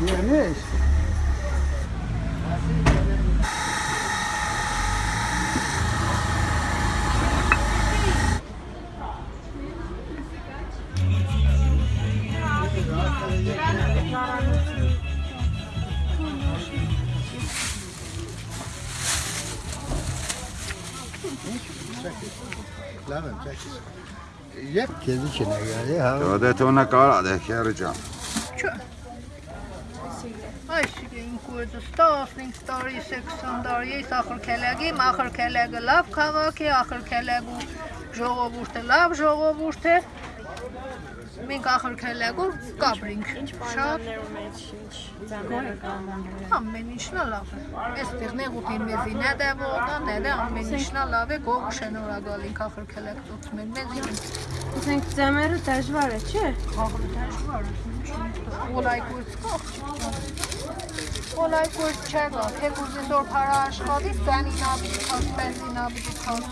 Yemiş. Yep. Kedi içine geldi. Hadi ona kadar da kereceğim. Çok. Դե քերը ջան։ Այսինքն կուրդը 15 տարի, 80 տարի, ես ախր քելագի, ախր քելագը լավ քաղաք է, ախր քելագու ժողովուրդը լավ ժողովուրդ է։ Մենք ախր քելագու կապրինք։ Շատ ամեն ինչն է լավ է։ Այստեղ նեղուտին մեզի նեդե ողնա, նեդե ամեն ինչն է լավ է, գողը շնորհակալին ախր քելագ ծոցմեն մեզի։ Ասենք ձմերը դժվար է, չէ։ Ախր դժվար է։ Օլայ կուրցկա։ Օլայ կուրց չեղա, թե կուզի զոր փարա աշխատի, բենին աբի քաս, բենզին աբի քաս։